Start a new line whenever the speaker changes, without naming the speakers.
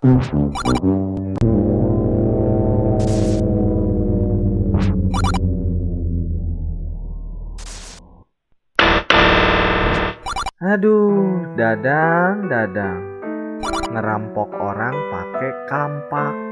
Aduh, dadang, dadang. Ngerampok orang pakai kampak.